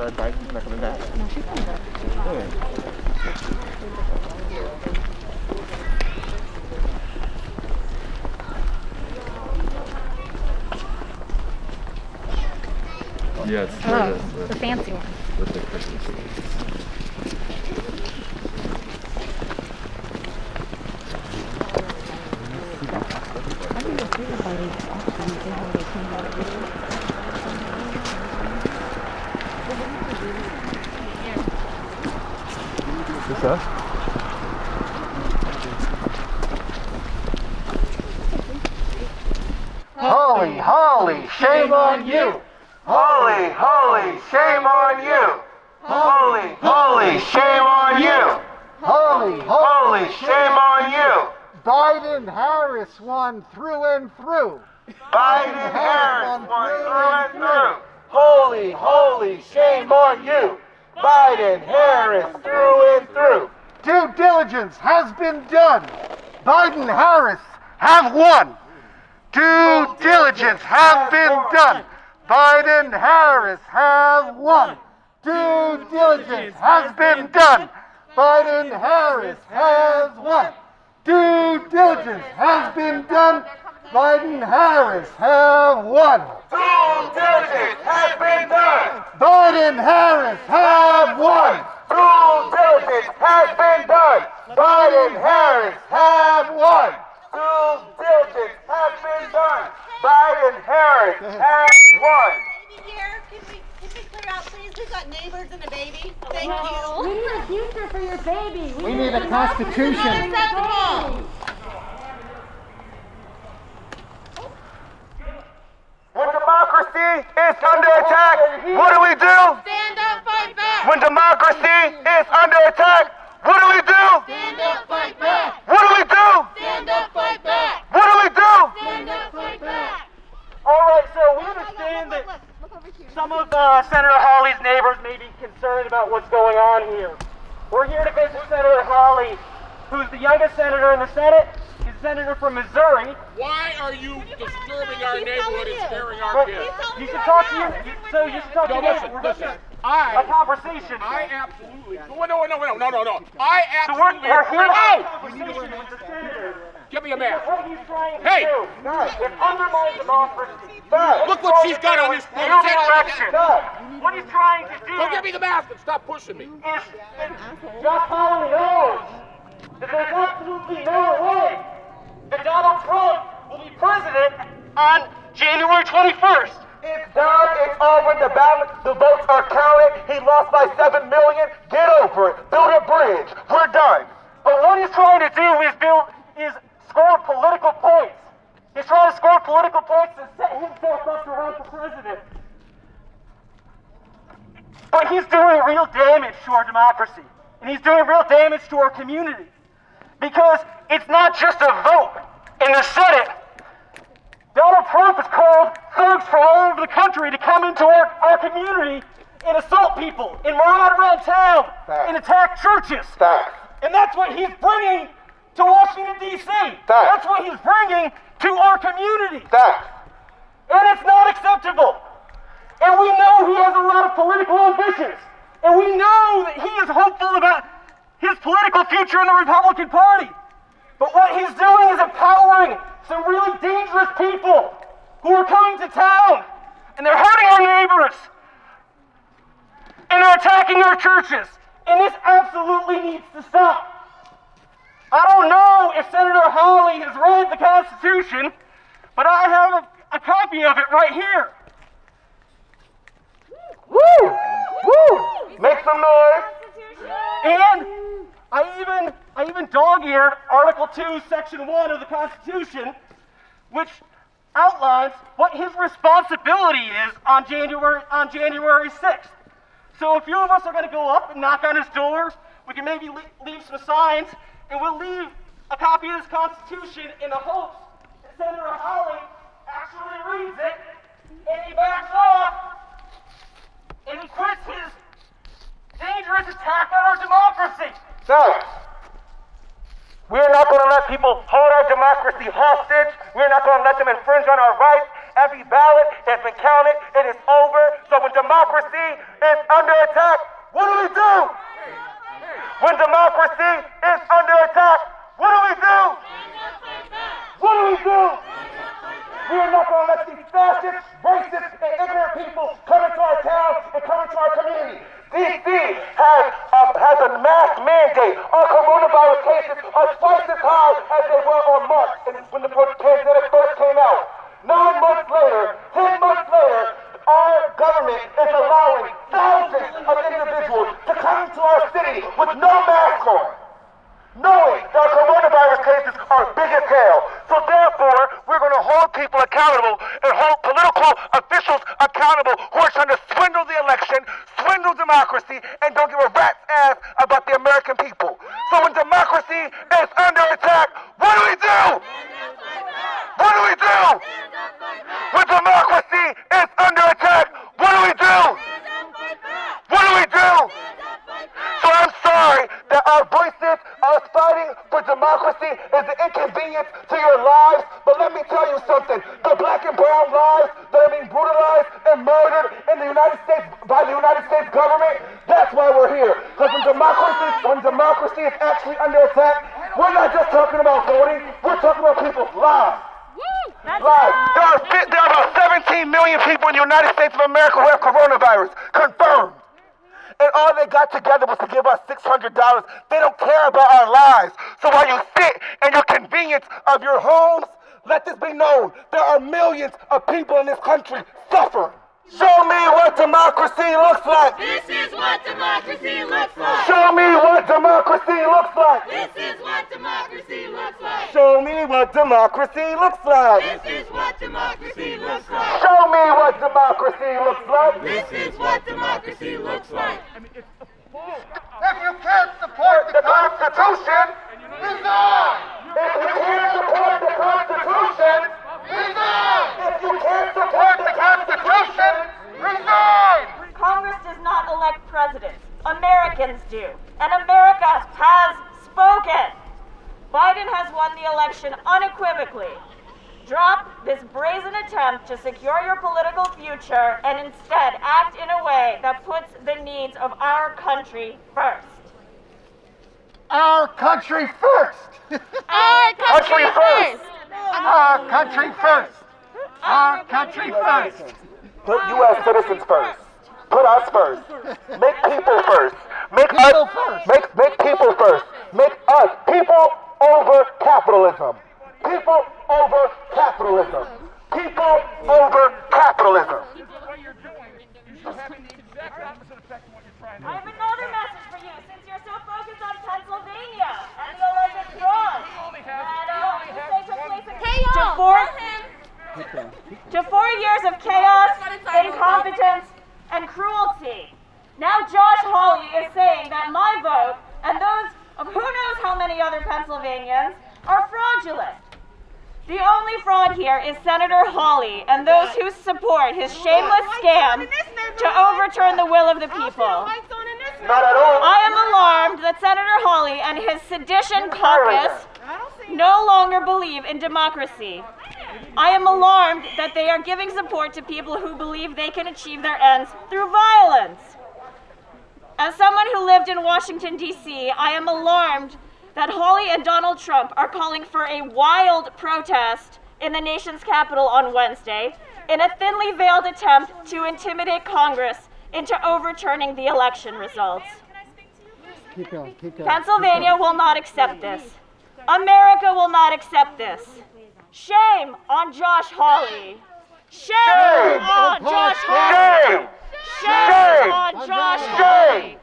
Sarah Bison's not coming back. No, she's coming back. Yeah. Yes, Oh, the fancy one. with the Christmas trees. I think it's weird how they actually did how they came out of it. That? Hawley, Hawley, shame on you! Hawley, Hawley, shame on you! Hawley, Hawley, shame on you! Hawley, Hawley, shame on you! Biden Harris won through and through. Biden Harris won through and through! Hawley, Hawley, shame on you! Biden Harris through and through! Diligence has been done. Biden Harris have won. Due diligence have been done. Biden Harris have won. Due diligence has been done. Biden Harris has won. Due diligence has been done. Biden Harris have won. Due diligence has been done! Biden Harris have won. Due diligence has been done! Biden Harris have won! Due diligence has been done! Biden Harris has won! Baby here, can we, can we clear out please? We've got neighbors and a baby. Thank you. We need a future for your baby. We need a constitution. Unacceptable. When democracy is under attack, what do we do? Stand up, fight back. When democracy is under attack, what do we do? Stand up, fight back. What do we do? Stand up, fight back. What do we do? Stand up, fight back. All right, so we understand that Look over here. some of uh, Senator Hawley's neighbors may be concerned about what's going on here. We're here to visit Senator Hawley, who's the youngest senator in the Senate. He's a senator from Missouri. Why are you disturbing our neighborhood and you. scaring our kids? you should talk to you. So you should talk No, to me. listen, We're listen. having a I, conversation. I absolutely. No, no, no, no, no, no, no. I So we're, absolutely. we're here to have a conversation with the senator. Give me a mask. What he's trying to Hey! do is undermine democracy. Look what she's got on this plate. the election. What he's trying to do Go give me the mask and stop pushing me. is Josh Hawley knows that there's absolutely no way that Donald Trump will be president on January 21st. It's done. It's over. The ballot, the votes are counted. He lost by seven million. Get over it. Build a bridge. We're done. But what he's trying to do is build is score political points. He's trying to score political points to set himself up to run for president. But he's doing real damage to our democracy. And he's doing real damage to our community. Because it's not just a vote in the Senate. Donald Trump has called thugs from all over the country to come into our, our community and assault people and maraud around town and attack churches. And that's what he's bringing to Washington, D.C. That's what he's bringing to our community. Facts. And it's not acceptable. And we know he has a lot of political ambitions. And we know that he is hopeful about his political future in the Republican Party. But what he's doing is empowering some really dangerous people who are coming to town. And they're hurting our neighbors. And they're attacking our churches. And this absolutely needs to stop. If Senator Hawley has read the Constitution, but I have a, a copy of it right here. Woo! Woo! Make some noise. And I even I even dog-eared Article 2, Section 1 of the Constitution, which outlines what his responsibility is on January on January 6th. So a few of us are going to go up and knock on his door. We can maybe le- leave some signs, and we'll leave a copy of this Constitution in the hopes that Senator Hawley actually reads it and he backs off and he quits his dangerous attack on our democracy. Facts. We're not going to let people hold our democracy hostage. We're not going to let them infringe on our rights. Every ballot has been counted. It is over. So when democracy is under attack, what do we do? When democracy is under attack, what do we do? What do we do? We are not going to let these fascist, racist, and ignorant people come into our town and come into our community. DC has, uh, has a mask mandate. Our coronavirus cases are twice as high as they were on March when the pandemic first came out. Nine months later, ten months later, our government is allowing thousands of individuals to come into our city with no mask on knowing that coronavirus cases are big as hell. So therefore, we're going to hold people accountable and hold political officials accountable who are trying to swindle the election, swindle democracy, and don't give a rat's ass about the American people. So when democracy is under attack, what do we do? What do we do? When democracy is under attack, what do we do? What do we do? So I'm sorry that our voices, us fighting for democracy is an inconvenience to your lives. But let me tell you something. The black and brown lives that are being brutalized and murdered in the United States by the United States government, that's why we're here. Because when democracy, when democracy is actually under attack, we're not just talking about voting, we're talking about people's lives. Lives. There are, fi- there are about 17 million people in the United States of America who have coronavirus. Confirmed. And all they got together was to give us $600. They don't care about our lives. So while you sit in your convenience of your homes, let this be known. There are millions of people in this country suffering. Show me what democracy looks like. This is what democracy looks like. Show me what democracy looks like. This is what democracy looks like. Show me what democracy looks like. This is what democracy looks like. Show me what democracy looks like. This is what democracy looks like. If you can't support The Constitution. resign! If you can't support the Constitution. Resign! If you can't support the Constitution. Resign! Congress does not elect presidents. Americans do. And America has spoken. Biden has won the election unequivocally. Drop this brazen attempt to secure your political future and instead act in a way that puts the needs of our country first. Our country first! Our Country first. Our country first! Our country first! Put U.S. citizens first. Put us first. Make people first. Make People us first. Make make people first. Make us people over capitalism. People over capitalism. People over capitalism. I have another message for you since you're so focused on Pennsylvania and the alleged fraud. that, uh, you say took place in- to four, to four years of chaos, incompetence, and cruelty. Now Josh Hawley is saying that my vote and those of who knows how many other Pennsylvanians are fraudulent. The only fraud here is Senator Hawley and those who support his shameless scam to overturn the will of the people. Not at all. I am alarmed that Senator Hawley and his sedition caucus no longer believe in democracy. I am alarmed that they are giving support to people who believe they can achieve their ends through violence. As someone who lived in Washington, D.C., I am alarmed that Hawley and Donald Trump are calling for a wild protest in the nation's capital on Wednesday in a thinly veiled attempt to intimidate Congress into overturning the election results. Keep going, keep going. Pennsylvania will not accept this. America will not accept this. Shame on Josh Hawley. Shame on Josh Hawley. Shame! Shame on Josh Hawley.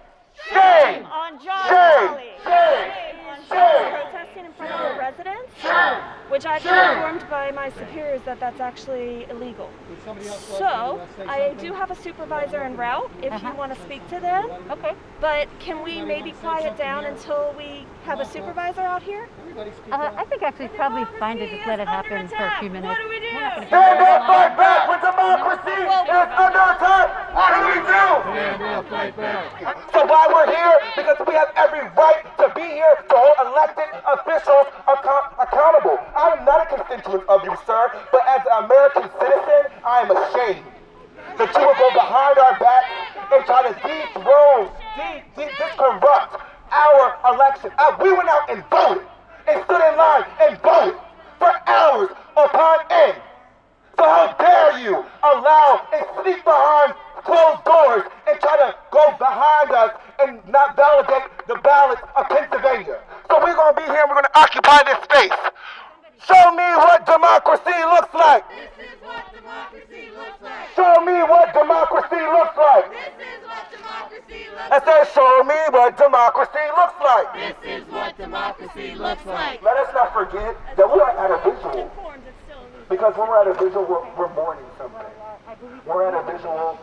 Shame! On Josh Hawley! Shame! Hawley. Shame! protesting in front of your residence, which I've been informed by my superiors that that's actually illegal. So I do have a supervisor en route if you want to speak to them. Okay. But can we maybe quiet down until we have a supervisor out here? Uh, I think actually probably fine to just let it happen for a few minutes. What do we do? Stand up, fight back when democracy is under attack. What do we do? So why we're here? Because we have every right to be here to hold elected officials account- accountable. I'm not a constituent of you, sir, but as an American citizen, I am ashamed that you would go behind our back and try to dethrone, de- de- discorrupt our election. Uh, we went out and voted and stood in line and voted for hours upon end. So how dare you allow and sneak behind closed doors and try to go behind us and not validate the ballots of Pennsylvania. So we're gonna be here and we're gonna occupy this space. Show me what democracy looks like. This is what democracy looks like. Show me what democracy looks like. This is what democracy looks I said, show me what democracy looks like. This is what democracy looks like. Let us not forget that we are at a visual. Because when we're at a visual, we're, we're mourning something. We're at a visual,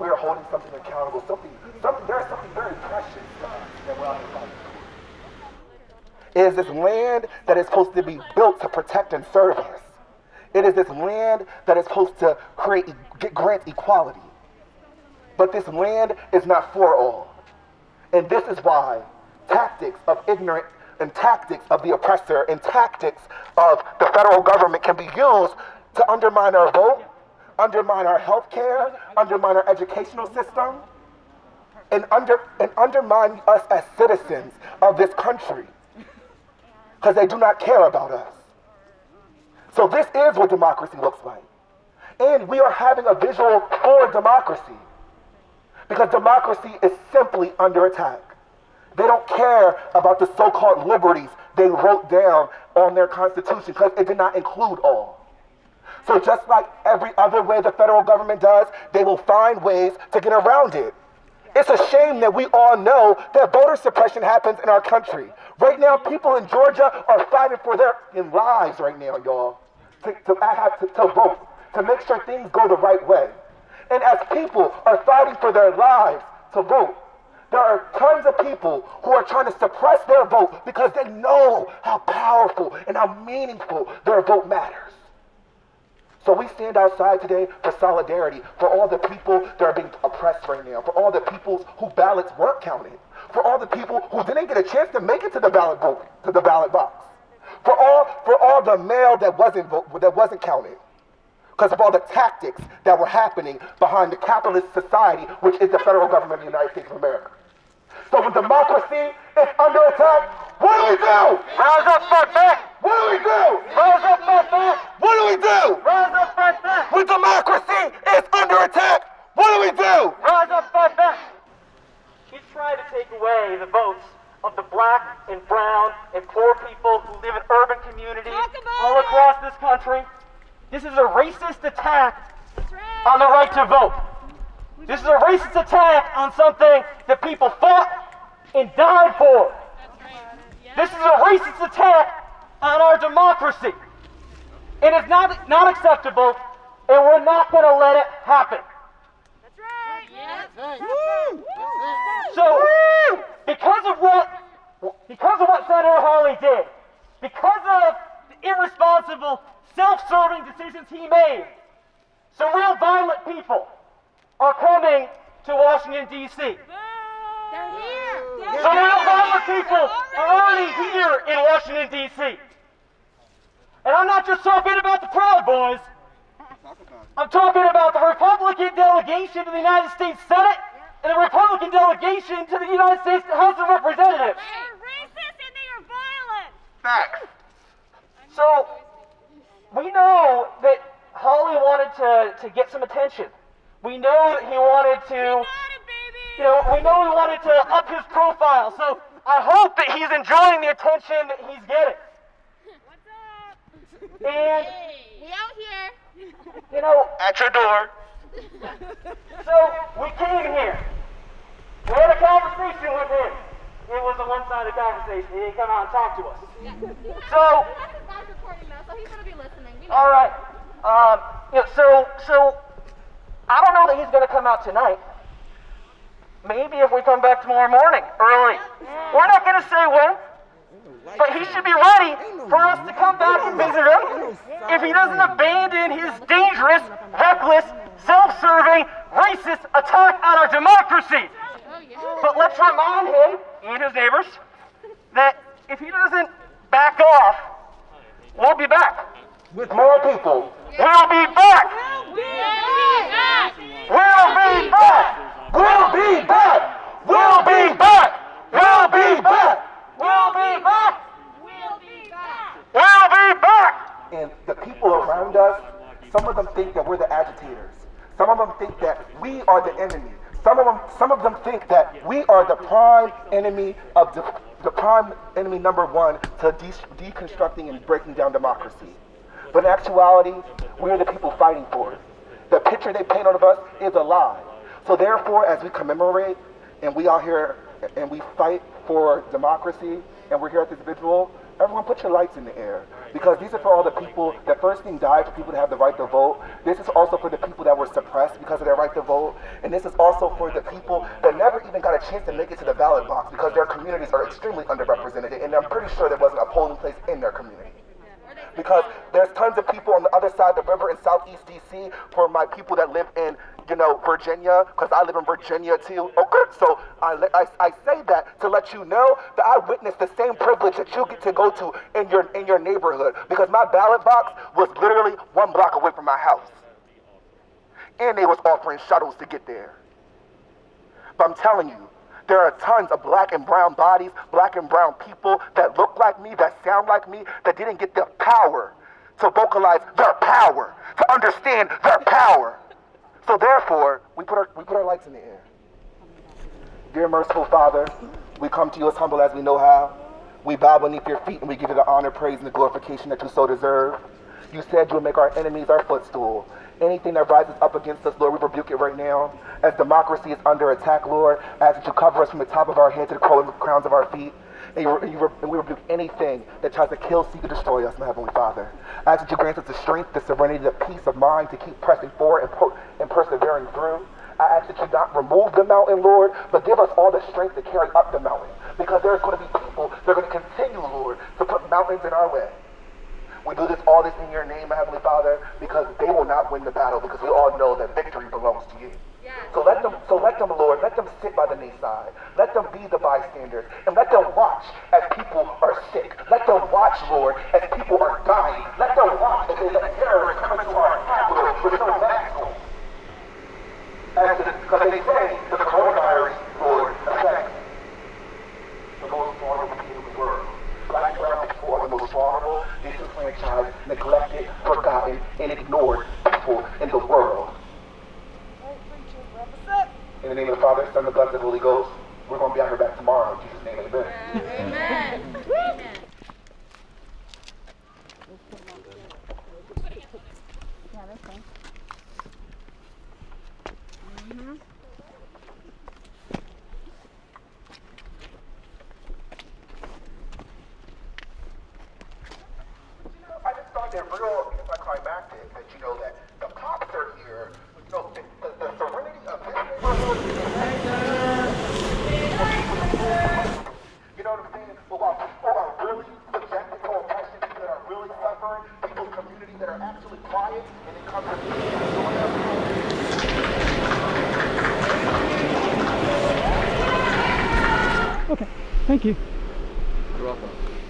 we are holding something accountable, something, something, there's something very precious that we're out. It is this land that is supposed to be built to protect and serve us. It is this land that is supposed to create, get, grant equality. But this land is not for all. And this is why tactics of ignorant and tactics of the oppressor and tactics of the federal government can be used to undermine our vote, undermine our health care, undermine our educational system, and, under, and undermine us as citizens of this country because they do not care about us. So this is what democracy looks like. And we are having a visual for democracy because democracy is simply under attack. They don't care about the so-called liberties they wrote down on their constitution because it did not include all. So just like every other way the federal government does, they will find ways to get around it. It's a shame that we all know that voter suppression happens in our country. Right now, people in Georgia are fighting for their lives right now, y'all, to, to, to, to vote, to make sure things go the right way. And as people are fighting for their lives to vote, there are tons of people who are trying to suppress their vote because they know how powerful and how meaningful their vote matters. So we stand outside today for solidarity for all the people that are being oppressed right now, for all the people whose ballots weren't counted, for all the people who didn't get a chance to make it to the ballot vote, to the ballot box, for all for all the mail that wasn't that wasn't counted, because of all the tactics that were happening behind the capitalist society, which is the federal government of the United States of America. So when democracy is under attack, what do we do? Rise up, fight back! What do we do? Rise up, fight back! What do we do? Rise up, fight back! When democracy is under attack, what do we do? Rise up, fight back! He's trying to take away the votes of the black and brown and poor people who live in urban communities Talk about all it. across this country. This is a racist attack on the right to vote. This is a racist attack on something that people fought and died for. This is a racist attack on our democracy. It is not, not acceptable, and we're not going to let it happen. So, because of what because of what Senator Hawley did, because of the irresponsible, self-serving decisions he made, some real violent people are coming to Washington D.C. They're here. Some real violent people are already here in Washington D.C. And I'm not just talking about the Proud Boys. I'm talking about the Republican delegation to the United States Senate and the Republican delegation to the United States House of Representatives. They're racist and they are violent. Facts. So we know that Hawley wanted to, to get some attention. We know that he wanted to, Got it, baby. you know, we know he wanted to up his profile. So I hope that he's enjoying the attention that he's getting. What's up? And, We out here. you know, At your door. so we came here. We had a conversation with him. It was a one-sided conversation. He didn't come out and talk to us. So, That's recording now, so he's gonna be listening. We know. all right. Um, you know, so, so I don't know that he's going to come out tonight. Maybe if we come back tomorrow morning early. We're not going to say when, but he should be ready for us to come back and visit him if he doesn't abandon his dangerous, reckless, self-serving, racist attack on our democracy. But let's remind him and his neighbors that if he doesn't back off, we'll be back. people. We'll be back. We'll be back. We'll be back. We'll be back. We'll be back. We'll be back. We'll be back. We'll be back. And the people around us, some of them think that we're the agitators. Some of them think that we are the enemy. Some of them, some of them think that we are the prime enemy of the, the prime enemy number one to de- deconstructing and breaking down democracy. But in actuality, we're the people fighting for it. The picture they paint of us is a lie. So therefore, as we commemorate and we out here and we fight for democracy and we're here at this vigil, everyone put your lights in the air. Because these are for all the people that first thing died for people to have the right to vote. This is also for the people that were suppressed because of their right to vote. And this is also for the people that never even got a chance to make it to the ballot box because their communities are extremely underrepresented. And I'm pretty sure there wasn't a polling place in their community because there's tons of people on the other side of the river in southeast DC for my people that live in, you know, Virginia, because I live in Virginia too. Oh, okay, so I, I, I say that to let you know that I witnessed the same privilege that you get to go to in your, in your neighborhood because my ballot box was literally one block away from my house. And they was offering shuttles to get there. But I'm telling you, there are tons of black and brown bodies, black and brown people that look like me, that sound like me, that didn't get the power to vocalize their power, to understand their power. So therefore, we put our, we put our lights in the air. Dear merciful Father, we come to you as humble as we know how. We bow beneath your feet and we give you the honor, praise, and the glorification that you so deserve. You said you would make our enemies our footstool. Anything that rises up against us, Lord, we rebuke it right now. As democracy is under attack, Lord, ask that you cover us from the top of our head to the crowns of our feet. And, you, you, and we rebuke anything that tries to kill, seek, or destroy us, my Heavenly Father. I ask that you grant us the strength, the serenity, the peace of mind to keep pressing forward and, per- and persevering through. I ask that you not remove the mountain, Lord, but give us all the strength to carry up the mountain. Because there's going to be people that are going to continue, Lord, to put mountains in our way. We do this all this in your name, Heavenly Father, because they will not win the battle, because we all know that victory belongs to you. So let them, so let them, Lord, let them sit by the knee side. Let them be the bystanders, and let them watch as people are sick. Let them watch, Lord, as people are dying. Let them watch as they let terrorists come into our capital with no mask on. Because they say that the coronavirus, Lord, affects the most vulnerable people in the world. Black brown people are the most vulnerable, disenfranchised, neglected, forgotten, and ignored people in the world. In the name of the Father, Son, and the Blessed Holy Ghost, we're going to be out here back tomorrow. In Jesus' name, amen. Amen. Yeah, that's fine. Mm-hmm. I just thought that real anticlimactic that you know that the cops are here. You know, the, the, the serenity of this neighborhood. You know what I'm saying? But while people are really subjected to oppression, people that are really suffering, people's communities that are actually quiet, and they come to me and join us. Okay, thank you. You're welcome.